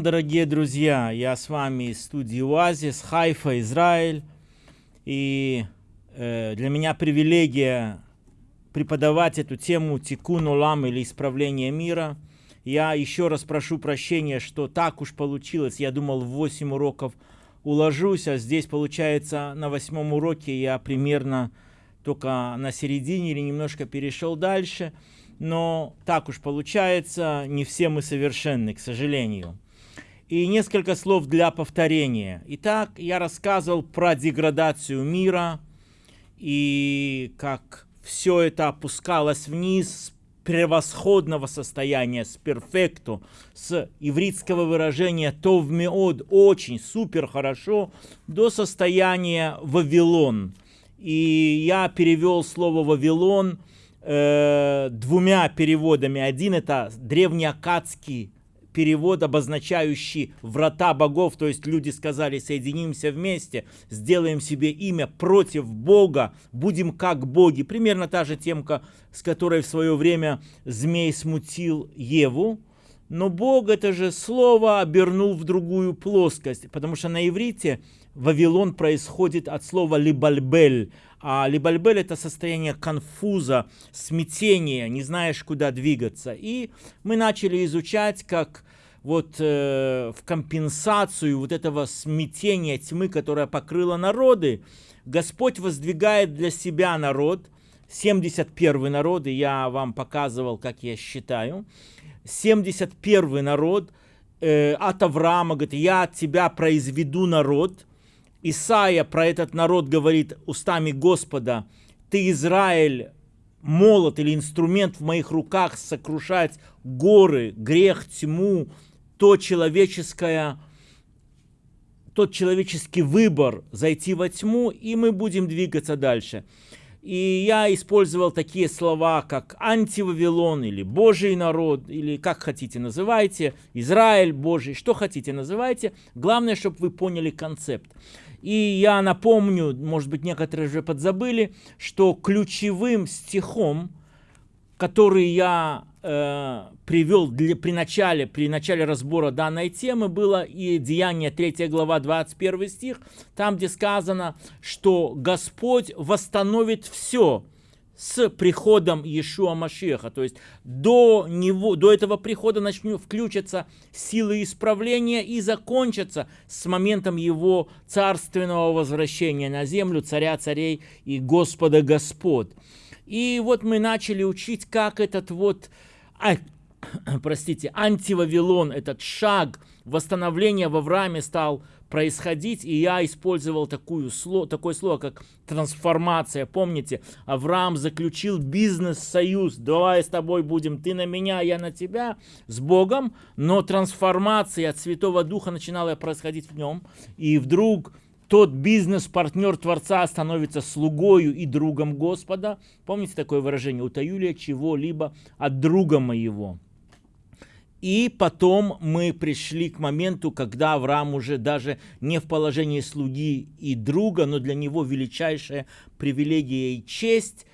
Дорогие друзья! Я с вами из студии Оазис, Хайфа, Израиль. И э, для меня привилегия преподавать эту тему Тикун Олам или исправление мира. Я еще раз прошу прощения, что так уж получилось. Я думал, в 8 уроков уложусь, а здесь, получается, на восьмом уроке я примерно только на середине или немножко перешел дальше – но так уж получается, не все мы совершенны, к сожалению. И несколько слов для повторения. Итак, я рассказывал про деградацию мира и как все это опускалось вниз с превосходного состояния, с перфекту, с ивритского выражения «тов меод» – очень, супер, хорошо, до состояния «Вавилон». И я перевел слово «Вавилон» э, двумя переводами. Один это древнеакадский перевод, обозначающий врата богов, то есть люди сказали, соединимся вместе, сделаем себе имя против Бога, будем как боги. Примерно та же темка, с которой в свое время змей смутил Еву. Но Бог это же слово обернул в другую плоскость, потому что на иврите Вавилон происходит от слова либальбель, а либальбель это состояние конфуза, смятения, не знаешь, куда двигаться. И мы начали изучать, как вот э, в компенсацию вот этого смятения тьмы, которая покрыла народы, Господь воздвигает для себя народ, 71 народ, и я вам показывал, как я считаю, 71 народ э, от Авраама, говорит, я от тебя произведу народ, Исаия про этот народ говорит устами Господа, ты, Израиль, молот или инструмент в моих руках сокрушать горы, грех, тьму, то человеческое, тот человеческий выбор зайти во тьму, и мы будем двигаться дальше. И я использовал такие слова, как антивавилон или Божий народ, или как хотите называйте, Израиль Божий, что хотите называйте. Главное, чтобы вы поняли концепт. И я напомню, может быть, некоторые уже подзабыли, что ключевым стихом, который я э, привел для, при, начале, при начале разбора данной темы, было и Деяние 3 глава 21 стих, там, где сказано, что Господь восстановит все – с приходом Иешуа Машеха. То есть до, него, до этого прихода начнут включаться силы исправления и закончатся с моментом его царственного возвращения на землю, царя царей и Господа Господ. И вот мы начали учить, как этот вот, а, простите, антивавилон, этот шаг восстановления в Аврааме стал происходить, и я использовал такую, такое слово, как трансформация. Помните, Авраам заключил бизнес-союз, давай с тобой будем, ты на меня, я на тебя, с Богом, но трансформация от Святого Духа начинала происходить в нем, и вдруг тот бизнес-партнер Творца становится слугою и другом Господа. Помните такое выражение? Утаю ли чего-либо от друга моего? И потом мы пришли к моменту, когда Авраам уже даже не в положении слуги и друга, но для него величайшая привилегия и честь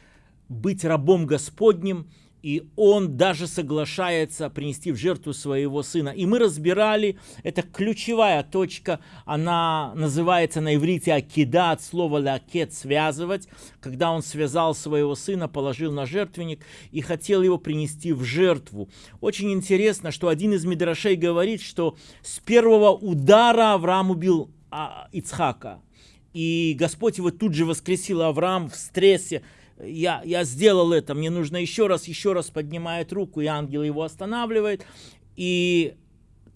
быть рабом Господним – и он даже соглашается принести в жертву своего сына. И мы разбирали, это ключевая точка, она называется на иврите акида, от слова лакет, связывать, когда он связал своего сына, положил на жертвенник и хотел его принести в жертву. Очень интересно, что один из мидрашей говорит, что с первого удара Авраам убил а, Ицхака. И Господь его тут же воскресил, Авраам в стрессе, я, я сделал это, мне нужно еще раз, еще раз поднимает руку, и ангел его останавливает. И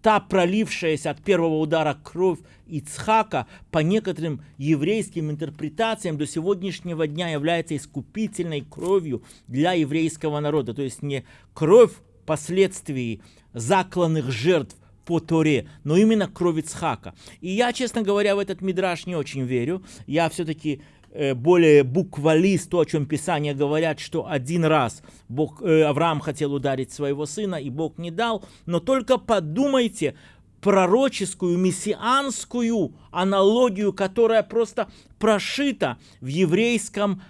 та пролившаяся от первого удара кровь Ицхака по некоторым еврейским интерпретациям до сегодняшнего дня является искупительной кровью для еврейского народа. То есть не кровь последствий закланных жертв по Торе, но именно кровь Ицхака. И я, честно говоря, в этот мидраж не очень верю. Я все-таки более буквалист, то, о чем Писания говорят, что один раз Бог, э, Авраам хотел ударить своего сына, и Бог не дал. Но только подумайте, пророческую, мессианскую аналогию, которая просто прошита в еврейском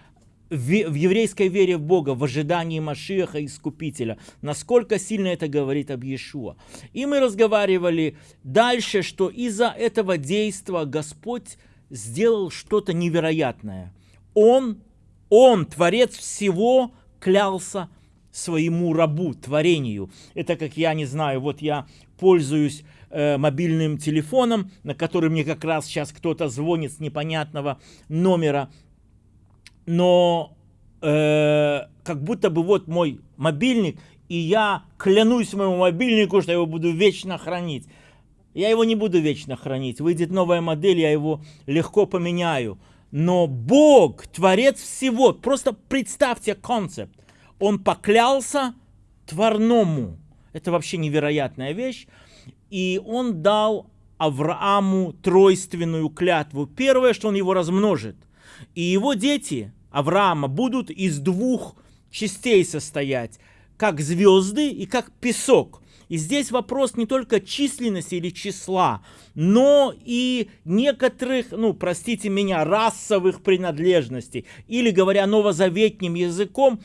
в еврейской вере в Бога, в ожидании Машиаха Искупителя. Насколько сильно это говорит об Иешуа. И мы разговаривали дальше, что из-за этого действия Господь сделал что-то невероятное. Он, Он, Творец всего, клялся своему рабу, творению. Это как я не знаю, вот я пользуюсь э, мобильным телефоном, на который мне как раз сейчас кто-то звонит с непонятного номера, но э, как будто бы вот мой мобильник, и я клянусь моему мобильнику, что я его буду вечно хранить. Я его не буду вечно хранить. Выйдет новая модель, я его легко поменяю. Но Бог, Творец всего, просто представьте концепт. Он поклялся Творному. Это вообще невероятная вещь. И он дал Аврааму тройственную клятву. Первое, что он его размножит. И его дети Авраама будут из двух частей состоять, как звезды и как песок. И здесь вопрос не только численности или числа, но и некоторых, ну, простите меня, расовых принадлежностей. Или, говоря новозаветним языком,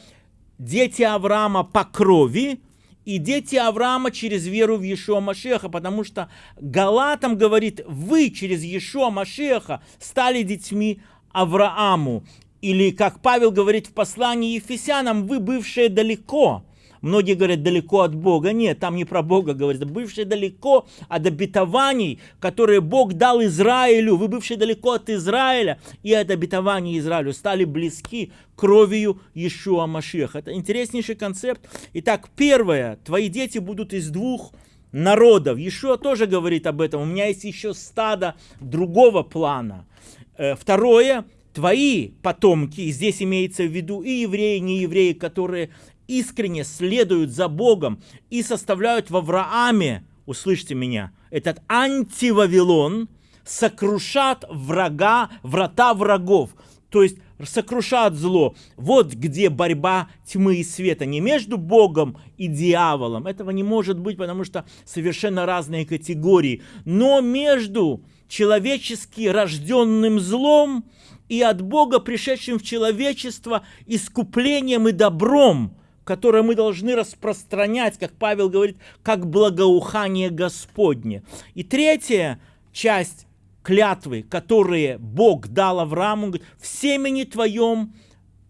дети Авраама по крови и дети Авраама через веру в Иешуа Машеха, потому что Галатам говорит, вы через Иешуа Машеха стали детьми Аврааму. Или, как Павел говорит в послании Ефесянам, вы бывшие далеко. Многие говорят, далеко от Бога. Нет, там не про Бога говорится. Бывшие далеко от обетований, которые Бог дал Израилю. Вы бывшие далеко от Израиля и от обетований Израилю. Стали близки кровью Иешуа Машеха. Это интереснейший концепт. Итак, первое. Твои дети будут из двух народов. Иешуа тоже говорит об этом. У меня есть еще стадо другого плана. Э, второе твои потомки, здесь имеется в виду и евреи, и неевреи, которые искренне следуют за Богом и составляют в Аврааме, услышьте меня, этот антивавилон, сокрушат врага, врата врагов, то есть сокрушат зло. Вот где борьба тьмы и света, не между Богом и дьяволом, этого не может быть, потому что совершенно разные категории, но между человечески рожденным злом и от Бога, пришедшим в человечество, искуплением и добром, которое мы должны распространять, как Павел говорит, как благоухание Господне. И третья часть клятвы, которые Бог дал Аврааму, говорит, в семени твоем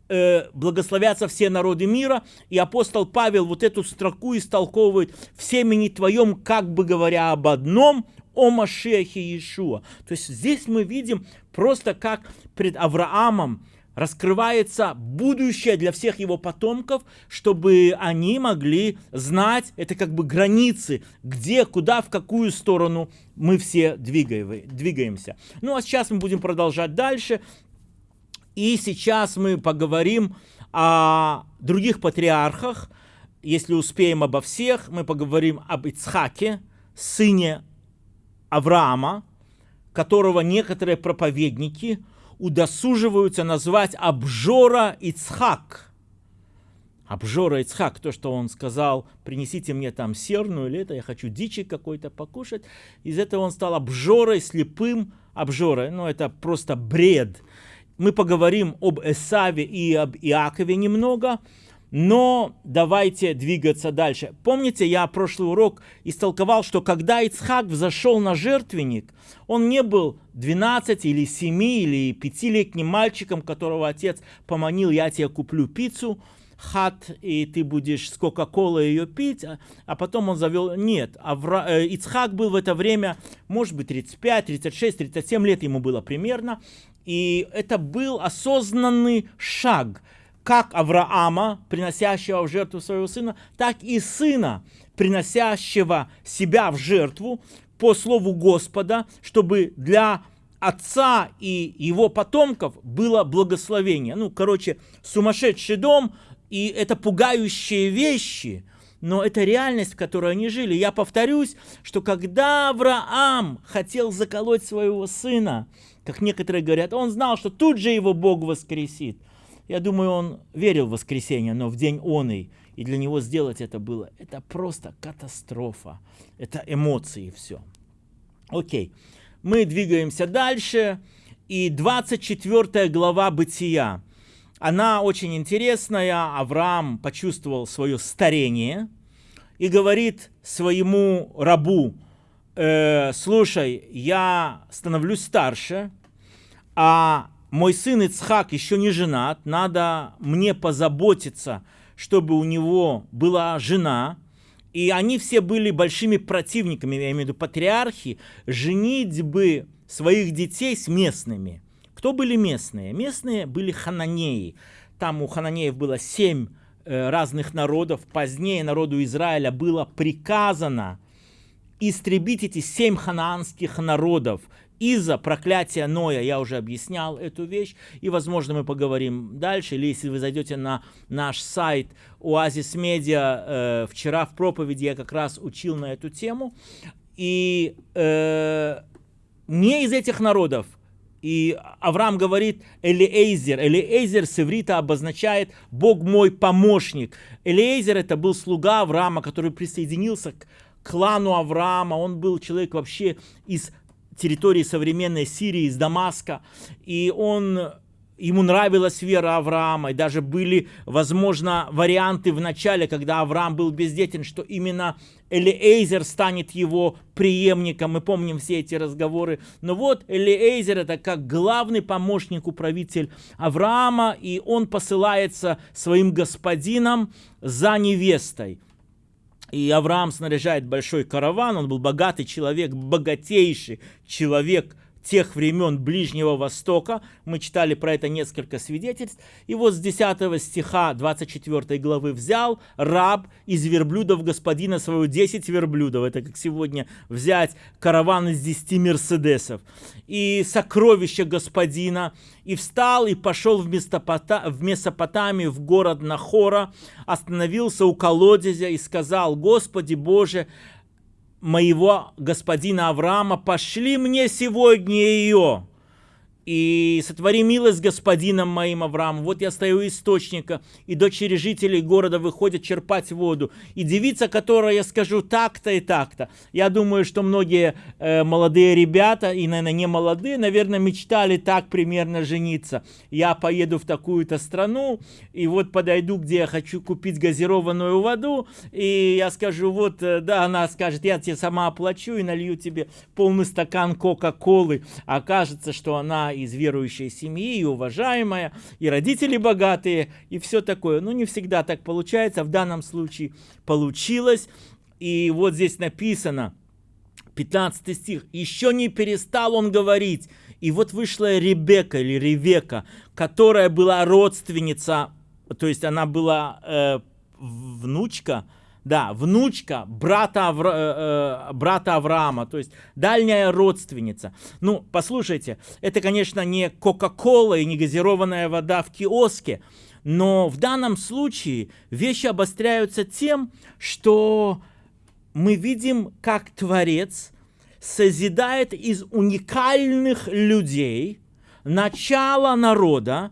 э, благословятся все народы мира. И апостол Павел вот эту строку истолковывает в семени твоем, как бы говоря об одном, о Машехе Иешуа. То есть здесь мы видим просто как пред Авраамом раскрывается будущее для всех его потомков, чтобы они могли знать, это как бы границы, где, куда, в какую сторону мы все двигаемся. Ну а сейчас мы будем продолжать дальше. И сейчас мы поговорим о других патриархах. Если успеем обо всех, мы поговорим об Ицхаке, сыне Авраама, которого некоторые проповедники удосуживаются назвать обжора Ицхак. Обжора Ицхак, то, что он сказал, принесите мне там серну или это, я хочу дичи какой-то покушать. Из этого он стал обжорой, слепым обжорой. Ну, это просто бред. Мы поговорим об Эсаве и об Иакове немного. Но давайте двигаться дальше. Помните, я прошлый урок истолковал, что когда Ицхак взошел на жертвенник, он не был 12 или 7 или 5-летним мальчиком, которого отец поманил, я тебе куплю пиццу, хат, и ты будешь с Кока-Колой ее пить, а, а потом он завел... Нет, Авра... Э, Ицхак был в это время, может быть, 35, 36, 37 лет ему было примерно, и это был осознанный шаг – как Авраама, приносящего в жертву своего сына, так и сына, приносящего себя в жертву по слову Господа, чтобы для отца и его потомков было благословение. Ну, короче, сумасшедший дом, и это пугающие вещи, но это реальность, в которой они жили. Я повторюсь, что когда Авраам хотел заколоть своего сына, как некоторые говорят, он знал, что тут же его Бог воскресит. Я думаю, он верил в воскресенье, но в день он и, и для него сделать это было, это просто катастрофа. Это эмоции все. Окей, мы двигаемся дальше. И 24 глава Бытия. она очень интересная. Авраам почувствовал свое старение и говорит своему рабу, э, слушай, я становлюсь старше, а мой сын Ицхак еще не женат, надо мне позаботиться, чтобы у него была жена, и они все были большими противниками, я имею в виду патриархи, женить бы своих детей с местными. Кто были местные? Местные были хананеи. Там у хананеев было семь э, разных народов. Позднее народу Израиля было приказано истребить эти семь ханаанских народов из-за проклятия Ноя, я уже объяснял эту вещь, и, возможно, мы поговорим дальше, или если вы зайдете на наш сайт Оазис Медиа, э, вчера в проповеди я как раз учил на эту тему, и э, не из этих народов, и Авраам говорит Элиэйзер. Элиэйзер с иврита обозначает «Бог мой помощник». Элиэйзер это был слуга Авраама, который присоединился к клану Авраама. Он был человек вообще из территории современной Сирии, из Дамаска, и он ему нравилась вера Авраама, и даже были, возможно, варианты в начале, когда Авраам был бездетен, что именно Элиэйзер станет его преемником. Мы помним все эти разговоры. Но вот Элиэйзер это как главный помощник, управитель Авраама, и он посылается своим господином за невестой. И Авраам снаряжает большой караван, он был богатый человек, богатейший человек тех времен Ближнего Востока. Мы читали про это несколько свидетельств. И вот с 10 стиха 24 главы взял раб из верблюдов господина своего 10 верблюдов. Это как сегодня взять караван из 10 мерседесов. И сокровища господина. И встал и пошел в, Местопота... в Месопотамию, в город Нахора, остановился у колодезя и сказал, Господи Боже, моего господина Авраама, пошли мне сегодня ее и сотвори милость господином моим Авраам. Вот я стою у источника, и дочери жителей города выходят черпать воду. И девица, которая я скажу так-то и так-то. Я думаю, что многие э, молодые ребята, и, наверное, не молодые, наверное, мечтали так примерно жениться. Я поеду в такую-то страну, и вот подойду, где я хочу купить газированную воду, и я скажу, вот, э, да, она скажет, я тебе сама оплачу и налью тебе полный стакан Кока-Колы. Окажется, что она из верующей семьи, и уважаемая, и родители богатые, и все такое. Но не всегда так получается, в данном случае получилось. И вот здесь написано, 15 стих, «Еще не перестал он говорить, и вот вышла Ребека или Ревека, которая была родственница, то есть она была э, внучка, да, внучка брата, Авра, э, э, брата Авраама, то есть дальняя родственница. Ну, послушайте, это, конечно, не Кока-Кола и не газированная вода в киоске, но в данном случае вещи обостряются тем, что мы видим, как Творец созидает из уникальных людей начало народа,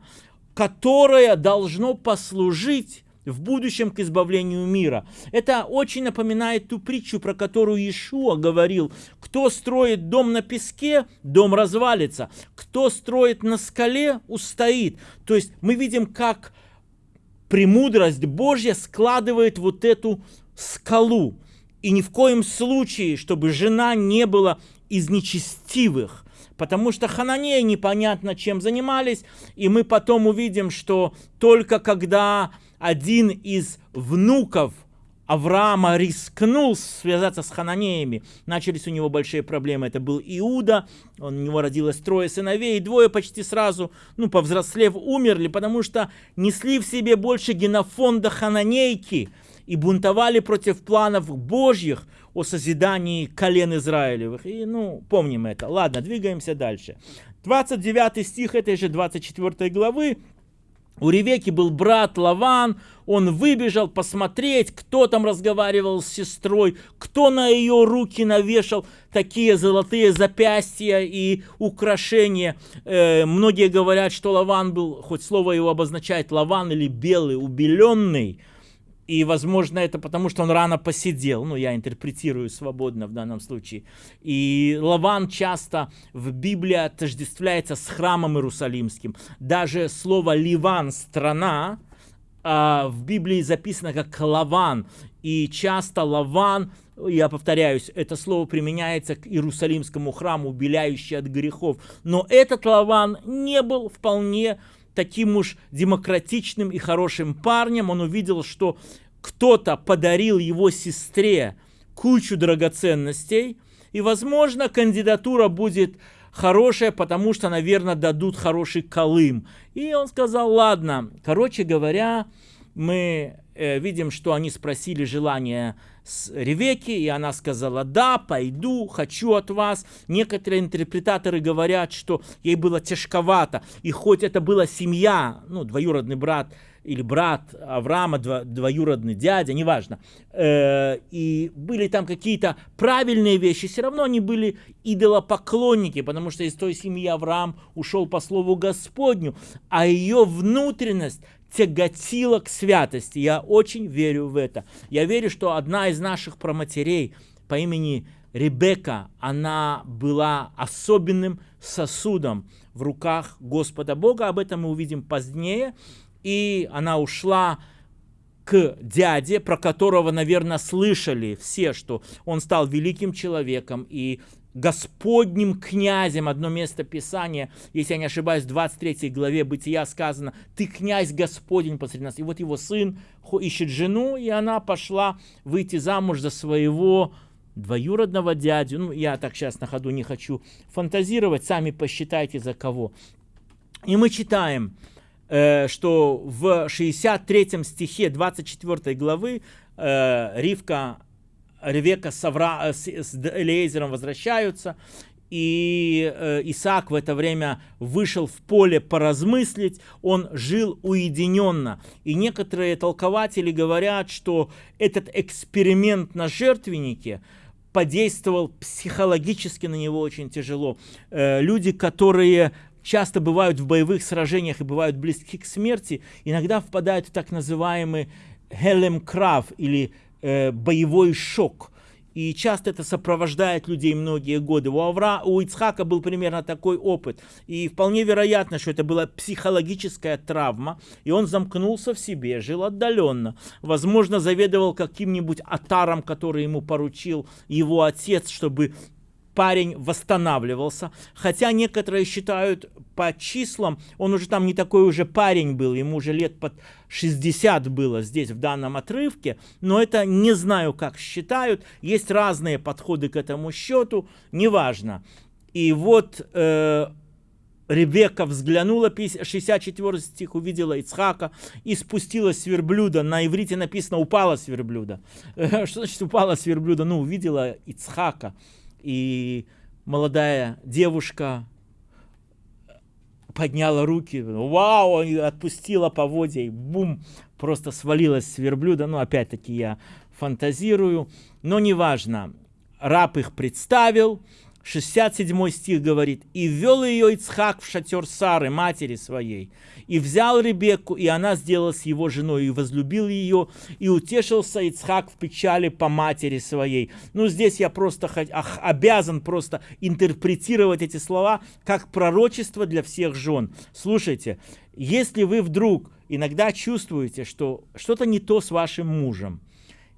которое должно послужить в будущем к избавлению мира. Это очень напоминает ту притчу, про которую Иешуа говорил. Кто строит дом на песке, дом развалится. Кто строит на скале, устоит. То есть мы видим, как премудрость Божья складывает вот эту скалу. И ни в коем случае, чтобы жена не была из нечестивых. Потому что хананеи непонятно чем занимались. И мы потом увидим, что только когда один из внуков Авраама рискнул связаться с хананеями. Начались у него большие проблемы. Это был Иуда, он, у него родилось трое сыновей, двое почти сразу, ну, повзрослев, умерли, потому что несли в себе больше генофонда хананейки и бунтовали против планов Божьих о созидании колен Израилевых. И, ну, помним это. Ладно, двигаемся дальше. 29 стих этой же 24 главы у Ревеки был брат Лаван, он выбежал посмотреть, кто там разговаривал с сестрой, кто на ее руки навешал такие золотые запястья и украшения. Э, многие говорят, что Лаван был, хоть слово его обозначает Лаван или белый, убеленный. И, возможно, это потому, что он рано посидел. Ну, я интерпретирую свободно в данном случае. И Лаван часто в Библии отождествляется с храмом Иерусалимским. Даже слово «Ливан» — «страна» а в Библии записано как «Лаван». И часто «Лаван» я повторяюсь, это слово применяется к Иерусалимскому храму, убеляющий от грехов. Но этот Лаван не был вполне таким уж демократичным и хорошим парнем. Он увидел, что кто-то подарил его сестре кучу драгоценностей, и, возможно, кандидатура будет хорошая, потому что, наверное, дадут хороший колым. И он сказал, ладно, короче говоря, мы э, видим, что они спросили желание с Ревеки, и она сказала, да, пойду, хочу от вас. Некоторые интерпретаторы говорят, что ей было тяжковато, и хоть это была семья, ну, двоюродный брат или брат Авраама, дво, двоюродный дядя, неважно, э, и были там какие-то правильные вещи, все равно они были идолопоклонники, потому что из той семьи Авраам ушел по слову Господню, а ее внутренность тяготила к святости. Я очень верю в это. Я верю, что одна из наших проматерей по имени Ребека, она была особенным сосудом в руках Господа Бога. Об этом мы увидим позднее. И она ушла к дяде, про которого, наверное, слышали все, что он стал великим человеком и Господним князем, одно место Писания, если я не ошибаюсь, в 23 главе Бытия сказано, ты князь Господень посреди нас. И вот его сын ищет жену, и она пошла выйти замуж за своего двоюродного дядю. Ну, я так сейчас на ходу не хочу фантазировать, сами посчитайте за кого. И мы читаем, э, что в 63 стихе 24 главы э, Ривка Ревека с, Авра, э, с, с Элиезером возвращаются, и э, Исаак в это время вышел в поле поразмыслить, он жил уединенно. И некоторые толкователи говорят, что этот эксперимент на жертвеннике подействовал психологически на него очень тяжело. Э, люди, которые часто бывают в боевых сражениях и бывают близки к смерти, иногда впадают в так называемый Хелем Крав или э, боевой шок. И часто это сопровождает людей многие годы. У, Авра, у Ицхака был примерно такой опыт. И вполне вероятно, что это была психологическая травма. И он замкнулся в себе, жил отдаленно. Возможно, заведовал каким-нибудь атаром, который ему поручил его отец, чтобы парень восстанавливался. Хотя некоторые считают по числам, он уже там не такой уже парень был, ему уже лет под 60 было здесь в данном отрывке, но это не знаю как считают, есть разные подходы к этому счету, неважно. И вот э, Ребекка взглянула, 64 стих, увидела Ицхака и спустилась с верблюда. На иврите написано «упала с верблюда». Что значит «упала с верблюда»? Ну, увидела Ицхака и молодая девушка подняла руки, вау, отпустила поводья, и бум, просто свалилась с верблюда. Ну, опять-таки я фантазирую, но неважно. Раб их представил, 67 стих говорит, «И ввел ее Ицхак в шатер Сары, матери своей, и взял Ребекку, и она сделалась его женой, и возлюбил ее, и утешился Ицхак в печали по матери своей». Ну, здесь я просто обязан просто интерпретировать эти слова как пророчество для всех жен. Слушайте, если вы вдруг иногда чувствуете, что что-то не то с вашим мужем,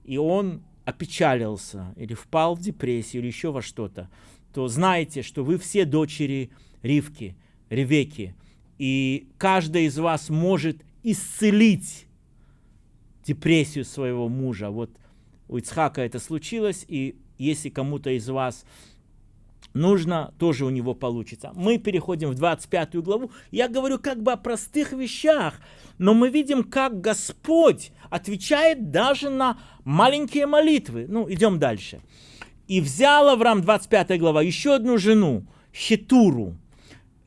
и он опечалился, или впал в депрессию, или еще во что-то, то знайте, что вы все дочери Ривки, Ревеки, и каждая из вас может исцелить депрессию своего мужа. Вот у Ицхака это случилось, и если кому-то из вас нужно, тоже у него получится. Мы переходим в 25 главу. Я говорю как бы о простых вещах, но мы видим, как Господь отвечает даже на маленькие молитвы. Ну, идем дальше. И взял Авраам, 25 глава, еще одну жену, Хетуру.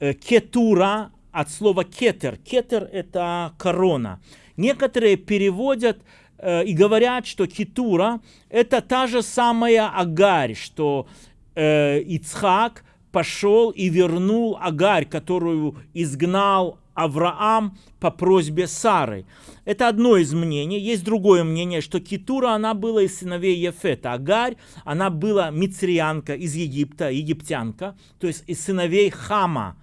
Э, кетура от слова кетер. Кетер – это корона. Некоторые переводят э, и говорят, что Кетура – это та же самая Агарь, что э, Ицхак пошел и вернул Агарь, которую изгнал Авраам по просьбе Сары. Это одно из мнений. Есть другое мнение, что Китура, она была из сыновей Ефета. Агарь, она была мицрианка из Египта, египтянка, то есть из сыновей Хама.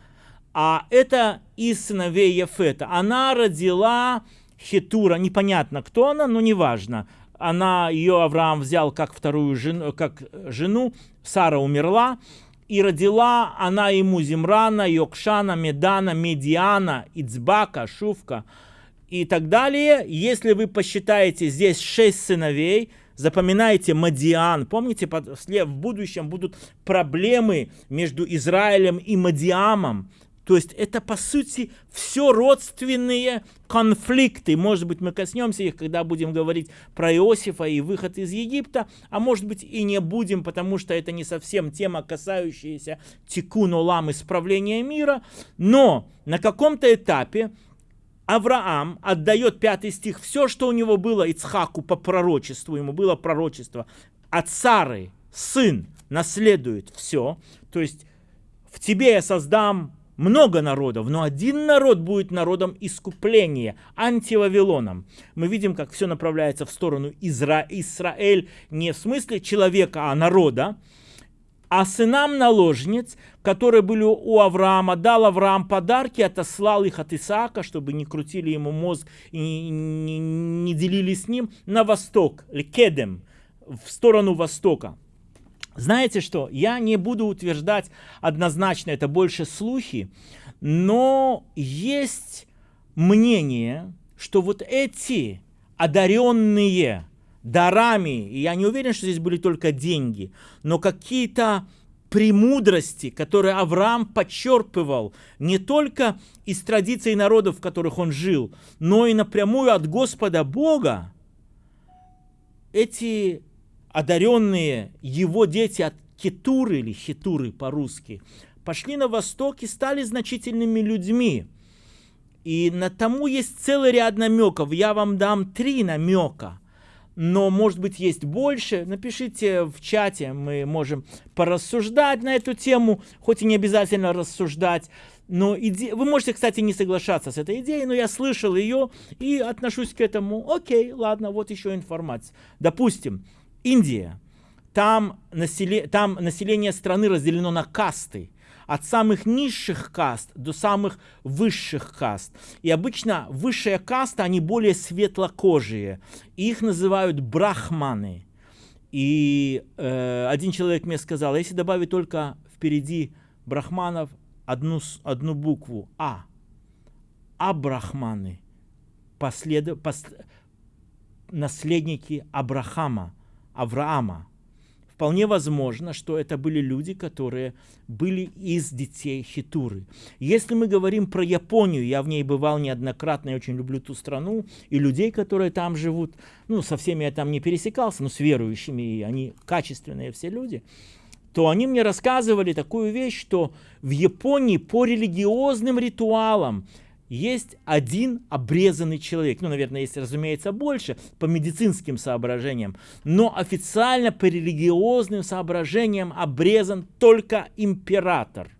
А это из сыновей Ефета. Она родила Хитура, непонятно кто она, но неважно. Она, ее Авраам взял как вторую жену, как жену, Сара умерла, и родила она ему Зимрана, Йокшана, Медана, Медиана, Ицбака, Шувка и так далее. Если вы посчитаете здесь шесть сыновей, запоминайте Мадиан. Помните, в будущем будут проблемы между Израилем и Мадиамом. То есть это, по сути, все родственные конфликты. Может быть, мы коснемся их, когда будем говорить про Иосифа и выход из Египта, а может быть и не будем, потому что это не совсем тема, касающаяся тикун олам, исправления мира. Но на каком-то этапе Авраам отдает пятый стих, все, что у него было Ицхаку по пророчеству, ему было пророчество, от Сары сын наследует все, то есть в тебе я создам много народов, но один народ будет народом искупления, антивавилоном. Мы видим, как все направляется в сторону Изра... Израиль не в смысле человека, а народа. А сынам наложниц, которые были у Авраама, дал Авраам подарки, отослал их от Исаака, чтобы не крутили ему мозг и не, не, делили с ним, на восток, Кедем, в сторону востока. Знаете что, я не буду утверждать однозначно, это больше слухи, но есть мнение, что вот эти одаренные дарами, и я не уверен, что здесь были только деньги, но какие-то премудрости, которые Авраам подчерпывал не только из традиций народов, в которых он жил, но и напрямую от Господа Бога, эти одаренные его дети от Кетуры или Хитуры по-русски, пошли на восток и стали значительными людьми. И на тому есть целый ряд намеков. Я вам дам три намека. Но, может быть, есть больше. Напишите в чате, мы можем порассуждать на эту тему, хоть и не обязательно рассуждать. Но иде... вы можете, кстати, не соглашаться с этой идеей, но я слышал ее и отношусь к этому. Окей, ладно, вот еще информация. Допустим, Индия. Там, населе, там население страны разделено на касты. От самых низших каст до самых высших каст. И обычно высшая каста, они более светлокожие. И их называют брахманы. И э, один человек мне сказал, если добавить только впереди брахманов одну, одну букву А, Абрахманы, послед, пос, наследники Абрахама, Авраама. Вполне возможно, что это были люди, которые были из детей Хитуры. Если мы говорим про Японию, я в ней бывал неоднократно, я очень люблю ту страну, и людей, которые там живут, ну, со всеми я там не пересекался, но с верующими, и они качественные все люди, то они мне рассказывали такую вещь, что в Японии по религиозным ритуалам есть один обрезанный человек. Ну, наверное, есть, разумеется, больше по медицинским соображениям. Но официально по религиозным соображениям обрезан только император.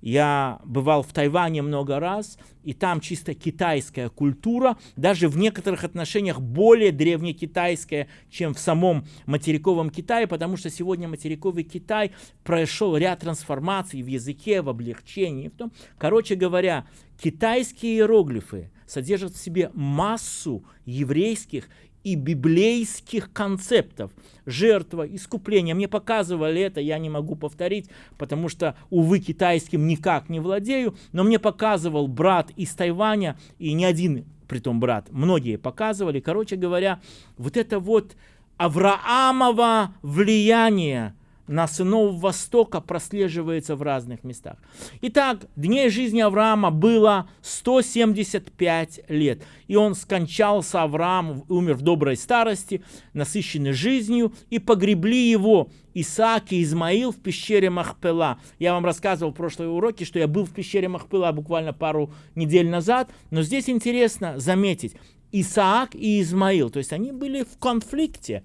Я бывал в Тайване много раз, и там чисто китайская культура, даже в некоторых отношениях более древнекитайская, чем в самом материковом Китае, потому что сегодня материковый Китай прошел ряд трансформаций в языке, в облегчении. В том. Короче говоря, китайские иероглифы содержат в себе массу еврейских и библейских концептов. Жертва, искупление. Мне показывали это, я не могу повторить, потому что, увы, китайским никак не владею, но мне показывал брат из Тайваня, и не один, притом брат, многие показывали. Короче говоря, вот это вот Авраамово влияние на сынов Востока прослеживается в разных местах. Итак, дней жизни Авраама было 175 лет. И он скончался, Авраам умер в доброй старости, насыщенный жизнью, и погребли его Исаак и Измаил в пещере Махпела. Я вам рассказывал в прошлой уроке, что я был в пещере Махпела буквально пару недель назад, но здесь интересно заметить, Исаак и Измаил, то есть они были в конфликте.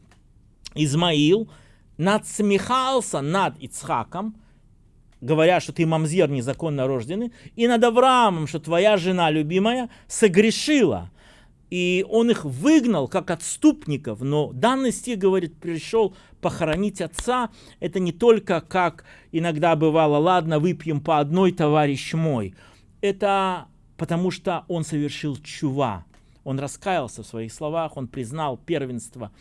Измаил – надсмехался над Ицхаком, говоря, что ты мамзер незаконно рожденный, и над Авраамом, что твоя жена любимая согрешила. И он их выгнал как отступников, но данный стих говорит, пришел похоронить отца. Это не только как иногда бывало, ладно, выпьем по одной, товарищ мой. Это потому что он совершил чува. Он раскаялся в своих словах, он признал первенство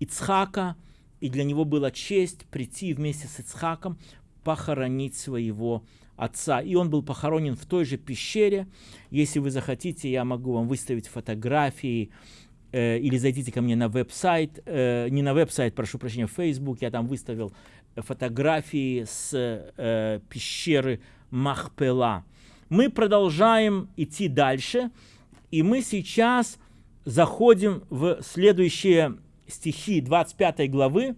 Ицхака, и для него была честь прийти вместе с Ицхаком похоронить своего отца. И он был похоронен в той же пещере. Если вы захотите, я могу вам выставить фотографии э, или зайдите ко мне на веб-сайт, э, не на веб-сайт, прошу прощения, в Facebook, я там выставил фотографии с э, пещеры Махпела. Мы продолжаем идти дальше, и мы сейчас заходим в следующие стихи 25 главы.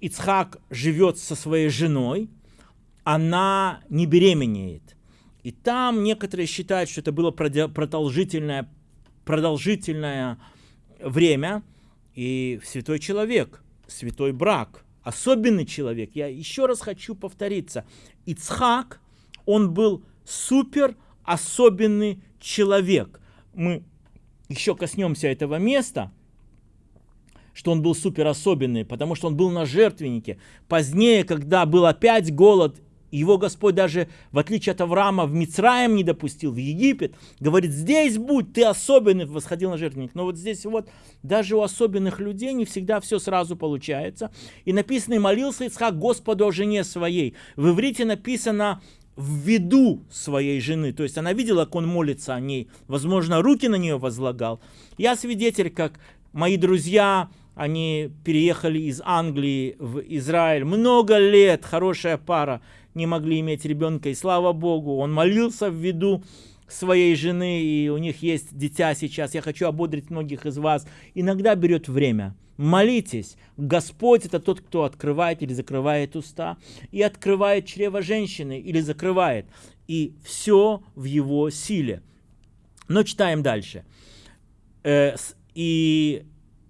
Ицхак живет со своей женой, она не беременеет. И там некоторые считают, что это было продолжительное, продолжительное время. И святой человек, святой брак, особенный человек. Я еще раз хочу повториться. Ицхак, он был супер особенный человек. Мы еще коснемся этого места – что он был супер особенный, потому что он был на жертвеннике. Позднее, когда был опять голод, его Господь даже, в отличие от Авраама, в Мицраем не допустил, в Египет. Говорит, здесь будь, ты особенный, восходил на жертвенник. Но вот здесь вот, даже у особенных людей не всегда все сразу получается. И написано, и молился Ицхак Господу о жене своей. В иврите написано, в виду своей жены. То есть она видела, как он молится о ней. Возможно, руки на нее возлагал. Я свидетель, как мои друзья они переехали из Англии в Израиль. Много лет хорошая пара не могли иметь ребенка. И слава Богу, он молился в виду своей жены, и у них есть дитя сейчас. Я хочу ободрить многих из вас. Иногда берет время. Молитесь. Господь это тот, кто открывает или закрывает уста, и открывает чрево женщины или закрывает. И все в его силе. Но читаем дальше. Э, и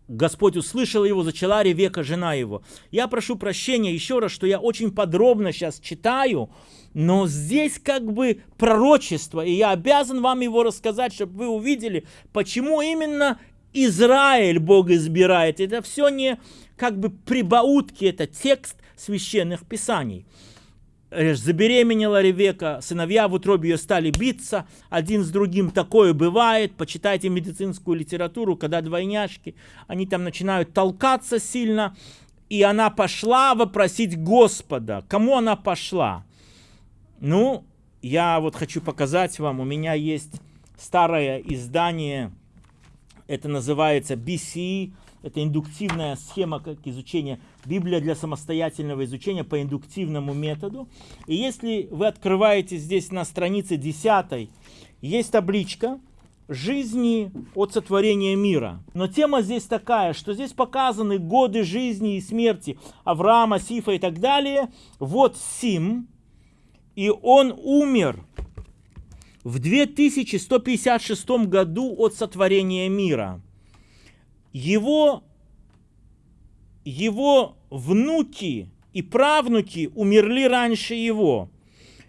Господь услышал его, зачала Ревека, жена его. Я прошу прощения еще раз, что я очень подробно сейчас читаю, но здесь как бы пророчество, и я обязан вам его рассказать, чтобы вы увидели, почему именно Израиль Бог избирает. Это все не как бы прибаутки, это текст священных писаний забеременела Ревека, сыновья в утробе ее стали биться, один с другим такое бывает, почитайте медицинскую литературу, когда двойняшки, они там начинают толкаться сильно, и она пошла вопросить Господа. Кому она пошла? Ну, я вот хочу показать вам, у меня есть старое издание, это называется BCE, это индуктивная схема как изучения Библия для самостоятельного изучения по индуктивному методу. И если вы открываете здесь на странице 10, есть табличка жизни от сотворения мира. Но тема здесь такая, что здесь показаны годы жизни и смерти Авраама, Сифа и так далее. Вот Сим, и он умер в 2156 году от сотворения мира. Его его внуки и правнуки умерли раньше его.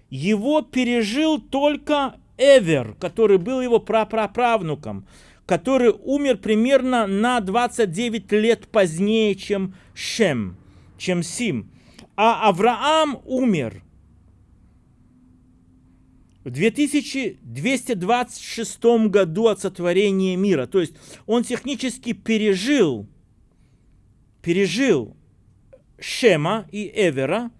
Его пережил только Эвер, который был его прапраправнуком, который умер примерно на 29 лет позднее, чем Шем, чем Сим. А Авраам умер в 2226 году от сотворения мира. То есть он технически пережил пережил Шема и Эвера,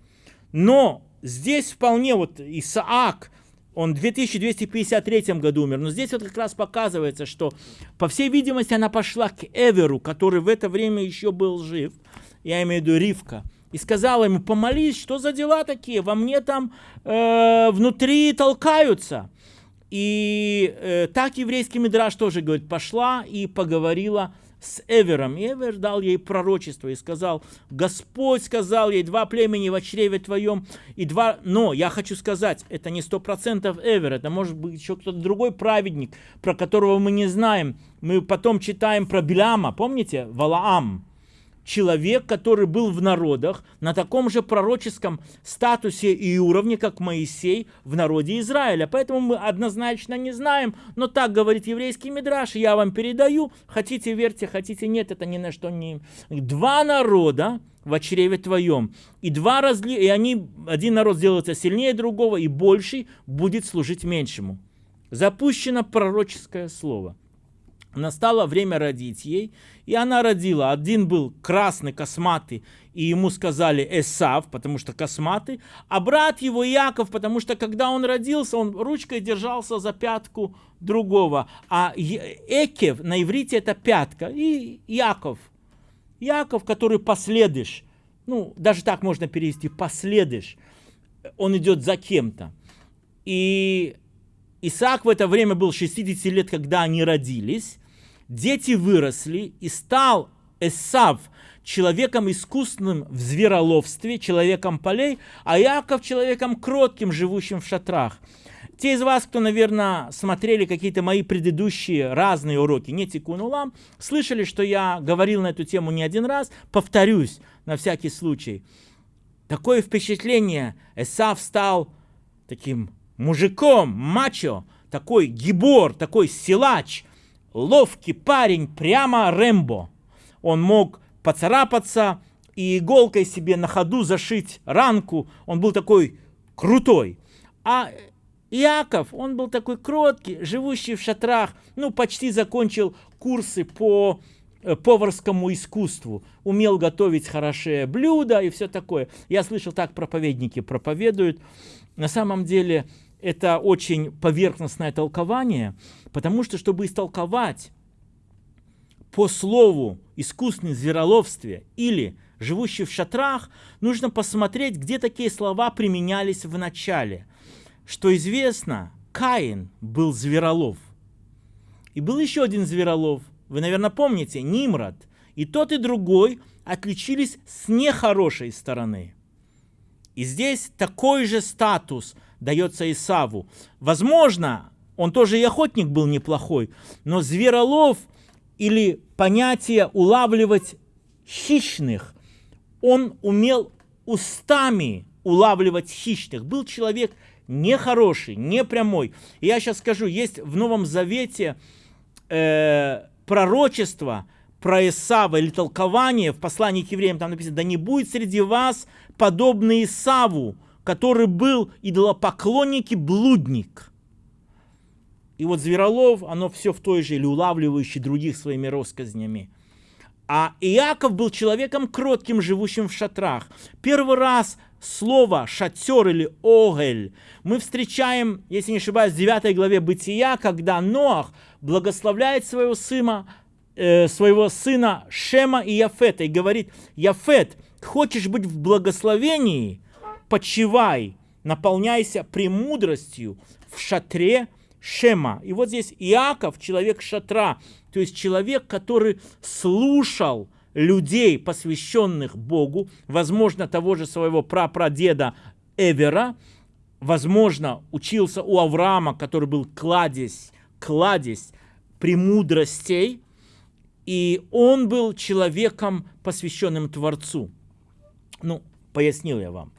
но здесь вполне вот Исаак, он в 2253 году умер, но здесь вот как раз показывается, что, по всей видимости, она пошла к Эверу, который в это время еще был жив, я имею в виду Ривка, и сказала ему, помолись, что за дела такие, во мне там э, внутри толкаются. И э, так еврейский мидраж тоже говорит, пошла и поговорила с Эвером. И Эвер дал ей пророчество и сказал, Господь сказал ей, два племени в чреве твоем, и два... Но я хочу сказать, это не сто процентов Эвер, это может быть еще кто-то другой праведник, про которого мы не знаем. Мы потом читаем про Биляма, помните? Валаам. Человек, который был в народах на таком же пророческом статусе и уровне, как Моисей в народе Израиля. Поэтому мы однозначно не знаем, но так говорит еврейский мидраш, я вам передаю, хотите верьте, хотите нет, это ни на что не... Два народа в чреве твоем, и два разли, и они, один народ сделается сильнее другого, и больший будет служить меньшему. Запущено пророческое слово – Настало время родить ей, и она родила. Один был красный, косматый, и ему сказали Эсав, потому что косматый, а брат его Яков, потому что когда он родился, он ручкой держался за пятку другого. А Экев на иврите это пятка, и Яков. Яков, который последуешь, ну, даже так можно перевести, последуешь, он идет за кем-то. И Исаак в это время был 60 лет, когда они родились. Дети выросли, и стал Эсав человеком искусным в звероловстве, человеком полей, а Яков человеком кротким, живущим в шатрах. Те из вас, кто, наверное, смотрели какие-то мои предыдущие разные уроки, не тикунулам, слышали, что я говорил на эту тему не один раз, повторюсь на всякий случай. Такое впечатление, Эсав стал таким мужиком, мачо, такой гибор, такой силач, ловкий парень, прямо Рэмбо. Он мог поцарапаться и иголкой себе на ходу зашить ранку. Он был такой крутой. А Иаков, он был такой кроткий, живущий в шатрах, ну, почти закончил курсы по э, поварскому искусству, умел готовить хорошие блюда и все такое. Я слышал, так проповедники проповедуют. На самом деле, это очень поверхностное толкование, потому что, чтобы истолковать по слову искусственное звероловстве или живущий в шатрах, нужно посмотреть, где такие слова применялись в начале. Что известно, Каин был зверолов. И был еще один зверолов, вы, наверное, помните, Нимрод. И тот, и другой отличились с нехорошей стороны. И здесь такой же статус – дается Исаву. Возможно, он тоже и охотник был неплохой, но зверолов или понятие улавливать хищных, он умел устами улавливать хищных. Был человек нехороший, не прямой. И я сейчас скажу, есть в Новом Завете э, пророчество про Исава или толкование в послании к евреям, там написано, да не будет среди вас подобный Исаву, который был идолопоклонник и блудник. И вот Зверолов, оно все в той же, или улавливающий других своими россказнями. А Иаков был человеком кротким, живущим в шатрах. Первый раз слово «шатер» или «огель» мы встречаем, если не ошибаюсь, в 9 главе Бытия, когда Ноах благословляет своего сына, э, своего сына Шема и Яфета и говорит, Яфет, хочешь быть в благословении, почивай, наполняйся премудростью в шатре Шема. И вот здесь Иаков, человек шатра, то есть человек, который слушал людей, посвященных Богу, возможно, того же своего прапрадеда Эвера, возможно, учился у Авраама, который был кладезь, кладезь премудростей, и он был человеком, посвященным Творцу. Ну, пояснил я вам.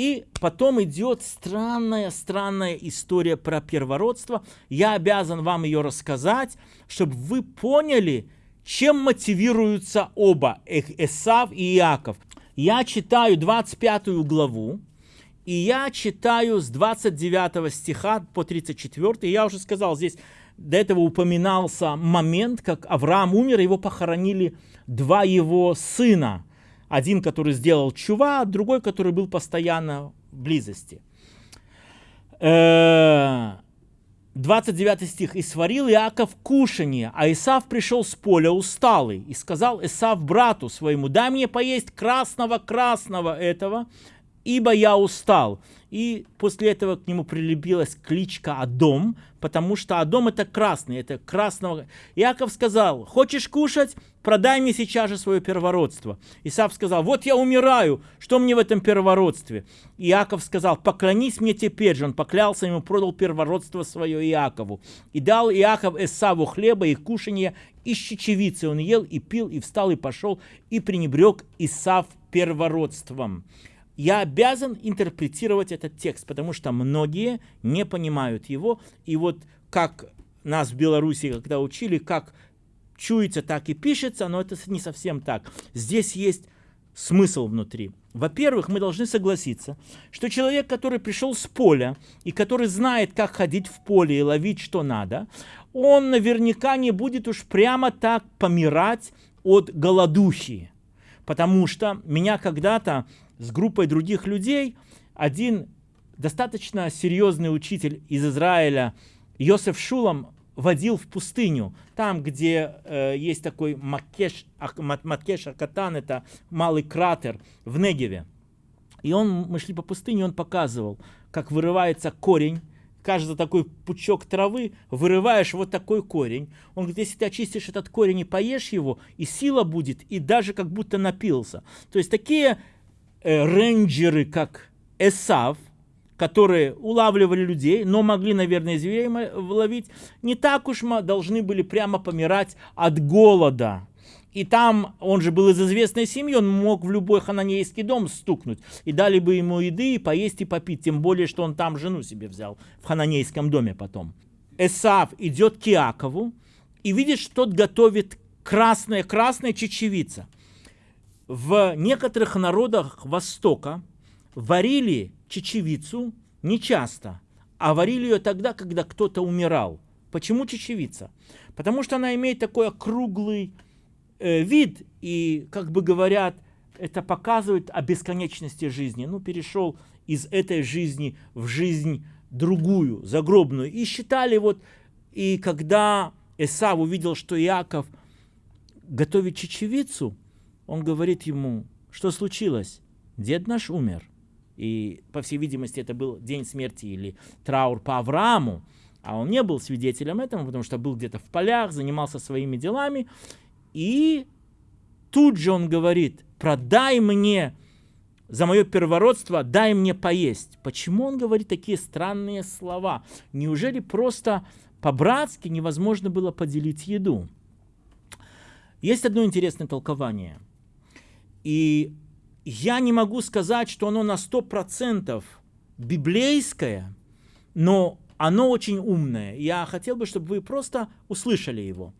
И потом идет странная-странная история про первородство. Я обязан вам ее рассказать, чтобы вы поняли, чем мотивируются оба, Эсав и Иаков. Я читаю 25 главу, и я читаю с 29 стиха по 34. Я уже сказал, здесь до этого упоминался момент, как Авраам умер, его похоронили два его сына – один, который сделал чува, другой, который был постоянно в близости. 29 э, стих. «И сварил Иаков кушанье, а Исав пришел с поля усталый, и сказал Исав брату своему, дай мне поесть красного-красного этого, ибо я устал. И после этого к нему прилепилась кличка Адом, потому что Адом это красный, это красного. Иаков сказал, хочешь кушать? Продай мне сейчас же свое первородство. Исаав сказал, вот я умираю, что мне в этом первородстве? Иаков сказал, поклонись мне теперь же. Он поклялся ему, продал первородство свое Иакову. И дал Иаков Исаву хлеба и кушанье, и щечевицы. Он ел и пил, и встал, и пошел, и пренебрег Исав первородством я обязан интерпретировать этот текст, потому что многие не понимают его. И вот как нас в Беларуси, когда учили, как чуется, так и пишется, но это не совсем так. Здесь есть смысл внутри. Во-первых, мы должны согласиться, что человек, который пришел с поля и который знает, как ходить в поле и ловить, что надо, он наверняка не будет уж прямо так помирать от голодухи. Потому что меня когда-то с группой других людей, один достаточно серьезный учитель из Израиля, Йосеф Шулам, водил в пустыню, там, где э, есть такой Макеш, Макеш Акатан, это малый кратер в Негеве. И он, мы шли по пустыне, он показывал, как вырывается корень, кажется, такой пучок травы, вырываешь вот такой корень. Он говорит, если ты очистишь этот корень и поешь его, и сила будет, и даже как будто напился. То есть такие э, рейнджеры, как Эсав, которые улавливали людей, но могли, наверное, зверей ловить, не так уж мы должны были прямо помирать от голода. И там, он же был из известной семьи, он мог в любой хананейский дом стукнуть. И дали бы ему еды, и поесть, и попить. Тем более, что он там жену себе взял, в хананейском доме потом. Эсав идет к Иакову и видит, что тот готовит красная-красная чечевица – в некоторых народах Востока варили чечевицу не часто, а варили ее тогда, когда кто-то умирал. Почему чечевица? Потому что она имеет такой округлый э, вид, и, как бы говорят, это показывает о бесконечности жизни. Ну, перешел из этой жизни в жизнь другую, загробную. И считали вот, и когда Эсав увидел, что Иаков готовит чечевицу, он говорит ему, что случилось? Дед наш умер. И, по всей видимости, это был день смерти или траур по Аврааму. А он не был свидетелем этого, потому что был где-то в полях, занимался своими делами. И тут же он говорит, продай мне за мое первородство, дай мне поесть. Почему он говорит такие странные слова? Неужели просто по-братски невозможно было поделить еду? Есть одно интересное толкование – и я не могу сказать, что оно на 100% библейское, но оно очень умное. Я хотел бы, чтобы вы просто услышали его.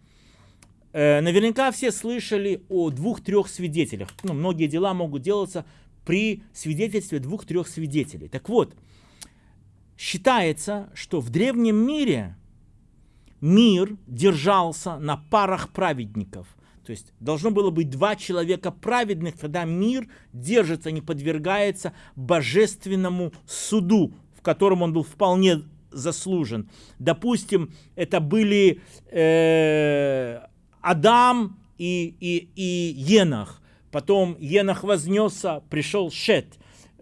Э, наверняка все слышали о двух-трех свидетелях. Ну, многие дела могут делаться при свидетельстве двух-трех свидетелей. Так вот, считается, что в древнем мире мир держался на парах праведников – то есть должно было быть два человека праведных, тогда мир держится, не подвергается божественному суду, в котором он был вполне заслужен. Допустим, это были э, Адам и, и, и Енах. Потом Енах вознесся, пришел Шет.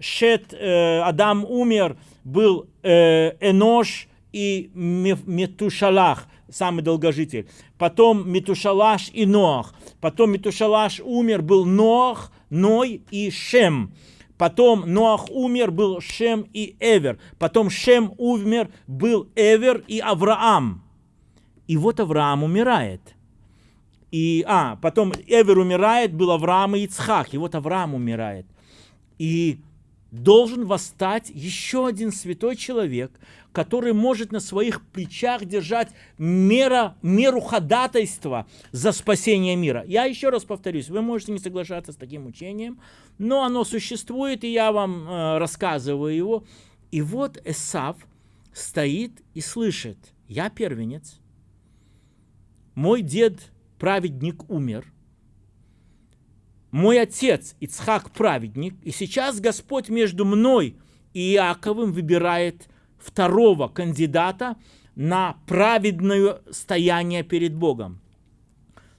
Шет, э, Адам умер, был э, Энош и Метушалах – самый долгожитель. Потом Метушалаш и Ноах. Потом Метушалаш умер, был Ноах, Ной и Шем. Потом Ноах умер, был Шем и Эвер. Потом Шем умер, был Эвер и Авраам. И вот Авраам умирает. И, а, потом Эвер умирает, был Авраам и Ицхак. И вот Авраам умирает. И должен восстать еще один святой человек, который может на своих плечах держать мера, меру ходатайства за спасение мира. Я еще раз повторюсь, вы можете не соглашаться с таким учением, но оно существует, и я вам э, рассказываю его. И вот Эсав стоит и слышит, я первенец, мой дед праведник умер – мой отец Ицхак праведник, и сейчас Господь между мной и Иаковым выбирает второго кандидата на праведное стояние перед Богом.